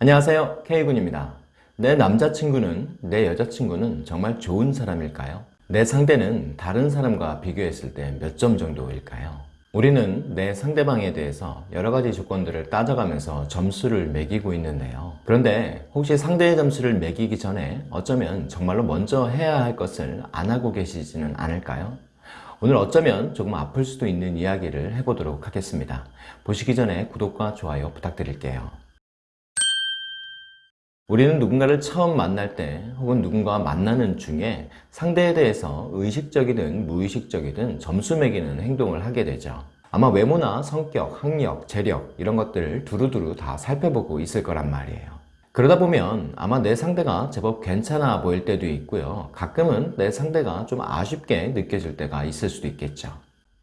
안녕하세요 K군입니다 내 남자친구는 내 여자친구는 정말 좋은 사람일까요? 내 상대는 다른 사람과 비교했을 때 몇 점 정도일까요? 우리는 내 상대방에 대해서 여러가지 조건들을 따져가면서 점수를 매기고 있는데요 그런데 혹시 상대의 점수를 매기기 전에 어쩌면 정말로 먼저 해야 할 것을 안 하고 계시지는 않을까요? 오늘 어쩌면 조금 아플 수도 있는 이야기를 해보도록 하겠습니다 보시기 전에 구독과 좋아요 부탁드릴게요 우리는 누군가를 처음 만날 때 혹은 누군가와 만나는 중에 상대에 대해서 의식적이든 무의식적이든 점수 매기는 행동을 하게 되죠. 아마 외모나 성격, 학력, 재력 이런 것들을 두루두루 다 살펴보고 있을 거란 말이에요. 그러다 보면 아마 내 상대가 제법 괜찮아 보일 때도 있고요. 가끔은 내 상대가 좀 아쉽게 느껴질 때가 있을 수도 있겠죠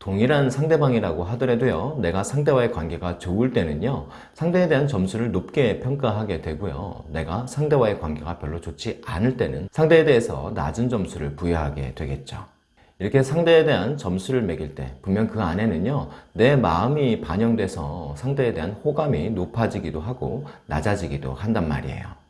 동일한 상대방이라고 하더라도요 내가 상대와의 관계가 좋을 때는요 상대에 대한 점수를 높게 평가하게 되고요 내가 상대와의 관계가 별로 좋지 않을 때는 상대에 대해서 낮은 점수를 부여하게 되겠죠. 이렇게 상대에 대한 점수를 매길 때 분명 그 안에는요 내 마음이 반영돼서 상대에 대한 호감이 높아지기도 하고 낮아지기도 한단 말이에요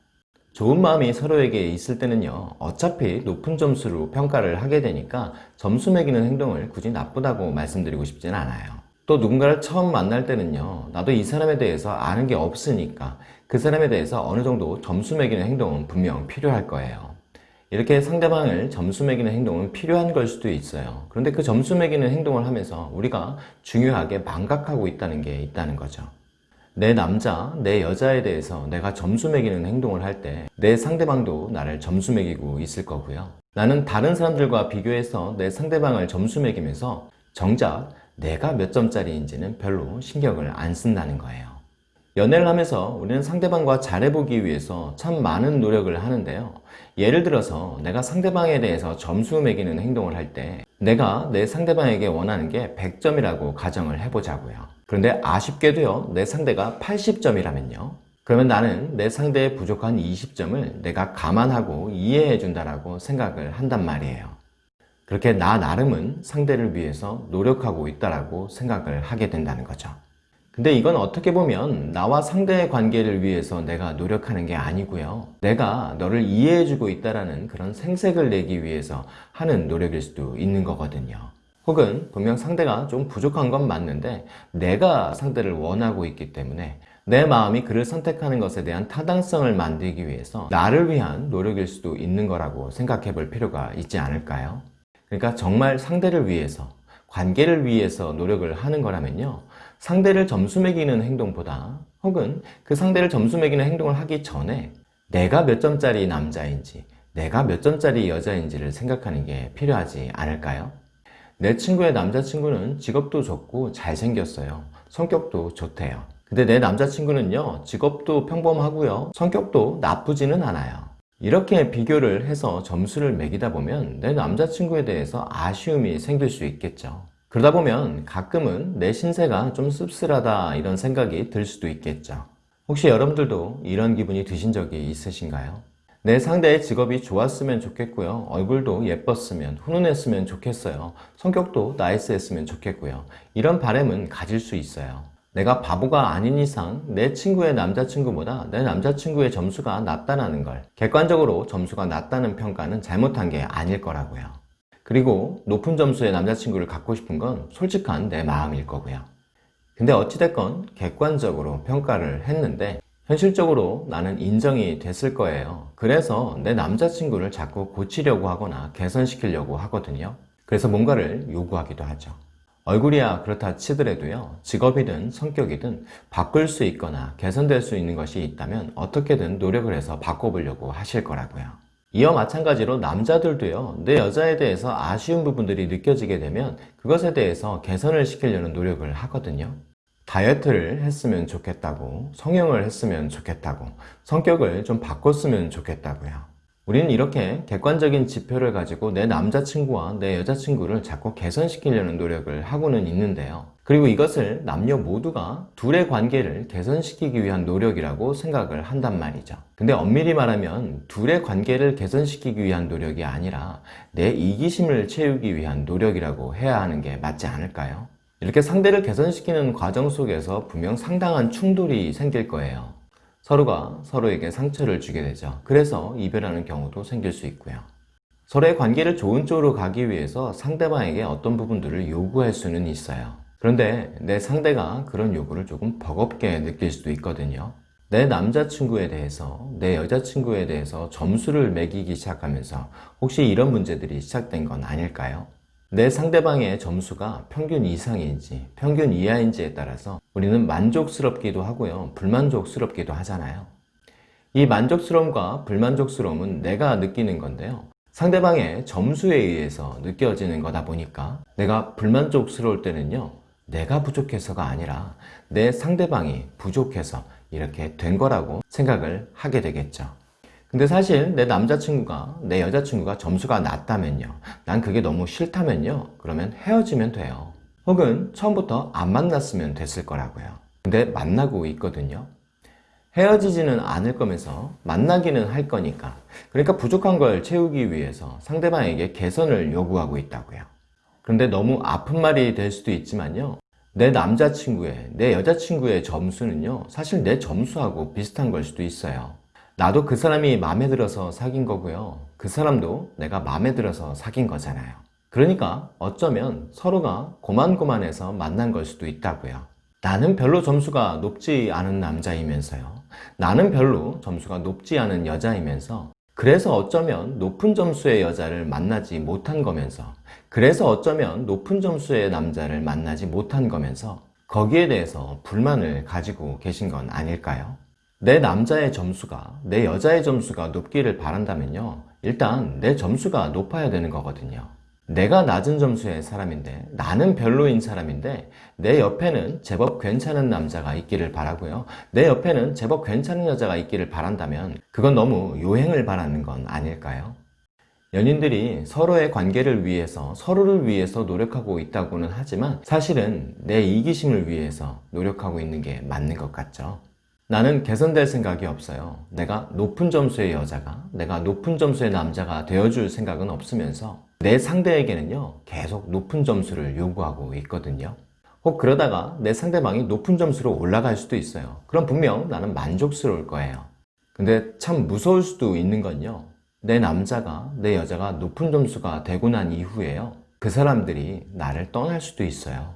좋은 마음이 서로에게 있을 때는요 어차피 높은 점수로 평가를 하게 되니까 점수 매기는 행동을 굳이 나쁘다고 말씀드리고 싶진 않아요. 또 누군가를 처음 만날 때는요 나도 이 사람에 대해서 아는 게 없으니까 그 사람에 대해서 어느 정도 점수 매기는 행동은 분명 필요할 거예요. 이렇게 상대방을 점수 매기는 행동은 필요한 걸 수도 있어요. 그런데 그 점수 매기는 행동을 하면서 우리가 중요하게 망각하고 있다는 게 있다는 거죠 내 남자, 내 여자에 대해서 내가 점수 매기는 행동을 할 때 내 상대방도 나를 점수 매기고 있을 거고요. 나는 다른 사람들과 비교해서 내 상대방을 점수 매기면서 정작 내가 몇 점짜리인지는 별로 신경을 안 쓴다는 거예요. 연애를 하면서 우리는 상대방과 잘해보기 위해서 참 많은 노력을 하는데요. 예를 들어서 내가 상대방에 대해서 점수 매기는 행동을 할 때 내가 내 상대방에게 원하는 게 100점이라고 가정을 해보자고요. 그런데 아쉽게도요 내 상대가 80점이라면요. 그러면 나는 내 상대의 부족한 20점을 내가 감안하고 이해해 준다라고 생각을 한단 말이에요. 그렇게 나 나름은 상대를 위해서 노력하고 있다라고 생각을 하게 된다는 거죠. 근데 이건 어떻게 보면 나와 상대의 관계를 위해서 내가 노력하는 게 아니고요. 내가 너를 이해해주고 있다는 그런 생색을 내기 위해서 하는 노력일 수도 있는 거거든요 혹은 분명 상대가 좀 부족한 건 맞는데 내가 상대를 원하고 있기 때문에 내 마음이 그를 선택하는 것에 대한 타당성을 만들기 위해서 나를 위한 노력일 수도 있는 거라고 생각해 볼 필요가 있지 않을까요? 그러니까 정말 상대를 위해서 관계를 위해서 노력을 하는 거라면요 상대를 점수 매기는 행동보다 혹은 그 상대를 점수 매기는 행동을 하기 전에 내가 몇 점짜리 남자인지 내가 몇 점짜리 여자인지를 생각하는 게 필요하지 않을까요? 내 친구의 남자친구는 직업도 좋고 잘생겼어요. 성격도 좋대요. 근데 내 남자친구는요 직업도 평범하고요 성격도 나쁘지는 않아요. 이렇게 비교를 해서 점수를 매기다 보면 내 남자친구에 대해서 아쉬움이 생길 수 있겠죠. 그러다 보면 가끔은 내 신세가 좀 씁쓸하다 이런 생각이 들 수도 있겠죠. 혹시 여러분들도 이런 기분이 드신 적이 있으신가요? 내 상대의 직업이 좋았으면 좋겠고요. 얼굴도 예뻤으면 훈훈했으면 좋겠어요. 성격도 나이스했으면 좋겠고요. 이런 바램은 가질 수 있어요. 내가 바보가 아닌 이상 내 친구의 남자친구보다 내 남자친구의 점수가 낮다는 걸 객관적으로 점수가 낮다는 평가는 잘못한 게 아닐 거라고요. 그리고 높은 점수의 남자친구를 갖고 싶은 건 솔직한 내 마음일 거고요. 근데 어찌됐건 객관적으로 평가를 했는데 현실적으로 나는 인정이 됐을 거예요. 그래서 내 남자친구를 자꾸 고치려고 하거나 개선시키려고 하거든요. 그래서 뭔가를 요구하기도 하죠. 얼굴이야 그렇다 치더라도요 직업이든 성격이든 바꿀 수 있거나 개선될 수 있는 것이 있다면 어떻게든 노력을 해서 바꿔보려고 하실 거라고요. 이와 마찬가지로 남자들도요 내 여자에 대해서 아쉬운 부분들이 느껴지게 되면 그것에 대해서 개선을 시키려는 노력을 하거든요 다이어트를 했으면 좋겠다고 성형을 했으면 좋겠다고 성격을 좀 바꿨으면 좋겠다고요. 우리는 이렇게 객관적인 지표를 가지고 내 남자친구와 내 여자친구를 자꾸 개선시키려는 노력을 하고는 있는데요. 그리고 이것을 남녀 모두가 둘의 관계를 개선시키기 위한 노력이라고 생각을 한단 말이죠. 근데 엄밀히 말하면 둘의 관계를 개선시키기 위한 노력이 아니라 내 이기심을 채우기 위한 노력이라고 해야 하는 게 맞지 않을까요? 이렇게 상대를 개선시키는 과정 속에서 분명 상당한 충돌이 생길 거예요 서로가 서로에게 상처를 주게 되죠. 그래서 이별하는 경우도 생길 수 있고요. 서로의 관계를 좋은 쪽으로 가기 위해서 상대방에게 어떤 부분들을 요구할 수는 있어요. 그런데 내 상대가 그런 요구를 조금 버겁게 느낄 수도 있거든요. 내 남자친구에 대해서, 내 여자친구에 대해서 점수를 매기기 시작하면서 혹시 이런 문제들이 시작된 건 아닐까요? 내 상대방의 점수가 평균 이상인지 평균 이하인지에 따라서 우리는 만족스럽기도 하고요. 불만족스럽기도 하잖아요. 이 만족스러움과 불만족스러움은 내가 느끼는 건데요. 상대방의 점수에 의해서 느껴지는 거다 보니까 내가 불만족스러울 때는요. 내가 부족해서가 아니라 내 상대방이 부족해서 이렇게 된 거라고 생각을 하게 되겠죠. 근데 사실 내 남자친구가 내 여자친구가 점수가 낮다면요. 난 그게 너무 싫다면요. 그러면 헤어지면 돼요. 혹은 처음부터 안 만났으면 됐을 거라고요. 근데 만나고 있거든요. 헤어지지는 않을 거면서 만나기는 할 거니까. 그러니까 부족한 걸 채우기 위해서 상대방에게 개선을 요구하고 있다고요. 그런데 너무 아픈 말이 될 수도 있지만요. 내 남자친구의, 내 여자친구의 점수는요, 사실 내 점수하고 비슷한 걸 수도 있어요. 나도 그 사람이 마음에 들어서 사귄 거고요. 그 사람도 내가 마음에 들어서 사귄 거잖아요. 그러니까 어쩌면 서로가 고만고만해서 만난 걸 수도 있다고요. 나는 별로 점수가 높지 않은 남자이면서요. 나는 별로 점수가 높지 않은 여자이면서 그래서 어쩌면 높은 점수의 여자를 만나지 못한 거면서 그래서 어쩌면 높은 점수의 남자를 만나지 못한 거면서 거기에 대해서 불만을 가지고 계신 건 아닐까요? 내 남자의 점수가 내 여자의 점수가 높기를 바란다면요. 일단 내 점수가 높아야 되는 거거든요. 내가 낮은 점수의 사람인데 나는 별로인 사람인데 내 옆에는 제법 괜찮은 남자가 있기를 바라고요. 내 옆에는 제법 괜찮은 여자가 있기를 바란다면 그건 너무 요행을 바라는 건 아닐까요? 연인들이 서로의 관계를 위해서 서로를 위해서 노력하고 있다고는 하지만 사실은 내 이기심을 위해서 노력하고 있는 게 맞는 것 같죠. 나는 개선될 생각이 없어요. 내가 높은 점수의 여자가, 내가 높은 점수의 남자가 되어줄 생각은 없으면서 내 상대에게는요, 계속 높은 점수를 요구하고 있거든요. 혹 그러다가 내 상대방이 높은 점수로 올라갈 수도 있어요. 그럼 분명 나는 만족스러울 거예요. 근데 참 무서울 수도 있는 건요. 내 남자가, 내 여자가 높은 점수가 되고 난 이후에요. 그 사람들이 나를 떠날 수도 있어요.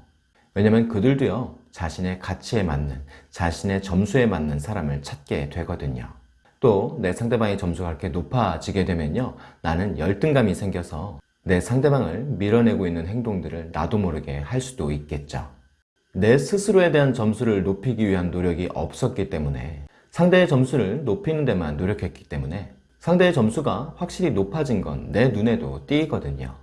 왜냐면 그들도요, 자신의 가치에 맞는, 자신의 점수에 맞는 사람을 찾게 되거든요. 또 내 상대방의 점수가 그렇게 높아지게 되면요, 나는 열등감이 생겨서 내 상대방을 밀어내고 있는 행동들을 나도 모르게 할 수도 있겠죠. 내 스스로에 대한 점수를 높이기 위한 노력이 없었기 때문에 상대의 점수를 높이는 데만 노력했기 때문에 상대의 점수가 확실히 높아진 건 내 눈에도 띄거든요.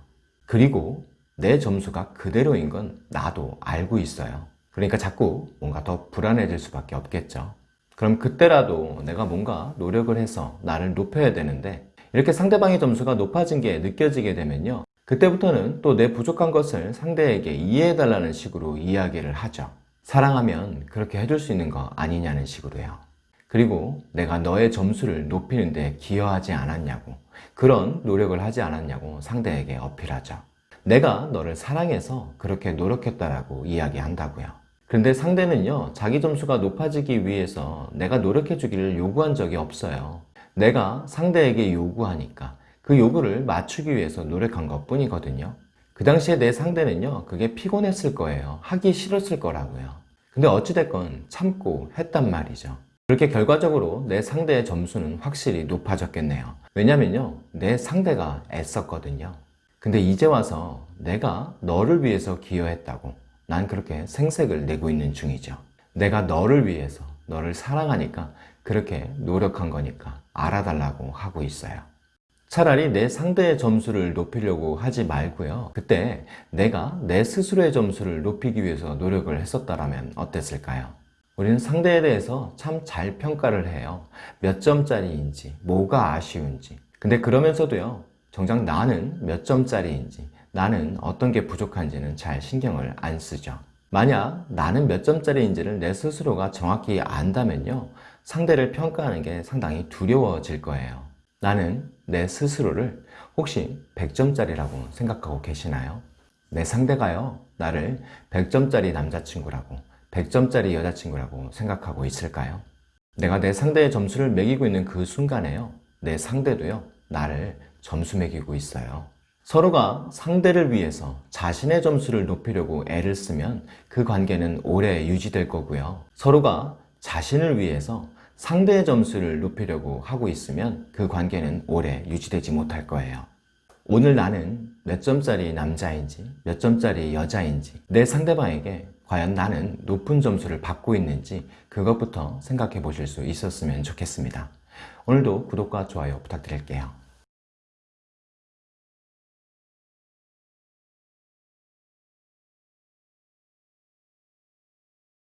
그리고 내 점수가 그대로인 건 나도 알고 있어요. 그러니까 자꾸 뭔가 더 불안해질 수밖에 없겠죠. 그럼 그때라도 내가 뭔가 노력을 해서 나를 높여야 되는데 이렇게 상대방의 점수가 높아진 게 느껴지게 되면요. 그때부터는 또 내 부족한 것을 상대에게 이해해달라는 식으로 이야기를 하죠. 사랑하면 그렇게 해줄 수 있는 거 아니냐는 식으로요. 그리고 내가 너의 점수를 높이는 데 기여하지 않았냐고, 그런 노력을 하지 않았냐고 상대에게 어필하죠. 내가 너를 사랑해서 그렇게 노력했다라고 이야기한다고요. 그런데 상대는요, 자기 점수가 높아지기 위해서 내가 노력해 주기를 요구한 적이 없어요. 내가 상대에게 요구하니까 그 요구를 맞추기 위해서 노력한 것 뿐이거든요. 그 당시에 내 상대는요, 그게 피곤했을 거예요. 하기 싫었을 거라고요. 근데 어찌됐건 참고 했단 말이죠. 그렇게 결과적으로 내 상대의 점수는 확실히 높아졌겠네요. 왜냐면요, 내 상대가 애썼거든요. 근데 이제 와서 내가 너를 위해서 기여했다고 난 그렇게 생색을 내고 있는 중이죠. 내가 너를 위해서, 너를 사랑하니까 그렇게 노력한 거니까 알아달라고 하고 있어요. 차라리 내 상대의 점수를 높이려고 하지 말고요. 그때 내가 내 스스로의 점수를 높이기 위해서 노력을 했었다면 어땠을까요? 우리는 상대에 대해서 참 잘 평가를 해요. 몇 점짜리인지, 뭐가 아쉬운지. 근데 그러면서도요, 정작 나는 몇 점짜리인지, 나는 어떤 게 부족한지는 잘 신경을 안 쓰죠. 만약 나는 몇 점짜리인지를 내 스스로가 정확히 안다면요, 상대를 평가하는 게 상당히 두려워질 거예요. 나는 내 스스로를 혹시 100점짜리라고 생각하고 계시나요? 내 상대가요, 나를 100점짜리 남자친구라고, 100점짜리 여자친구라고 생각하고 있을까요? 내가 내 상대의 점수를 매기고 있는 그 순간에요. 내 상대도요, 나를 점수 매기고 있어요. 서로가 상대를 위해서 자신의 점수를 높이려고 애를 쓰면 그 관계는 오래 유지될 거고요. 서로가 자신을 위해서 상대의 점수를 높이려고 하고 있으면 그 관계는 오래 유지되지 못할 거예요. 오늘 나는 몇 점짜리 남자인지, 몇 점짜리 여자인지, 내 상대방에게 과연 나는 높은 점수를 받고 있는지 그것부터 생각해 보실 수 있었으면 좋겠습니다. 오늘도 구독과 좋아요 부탁드릴게요.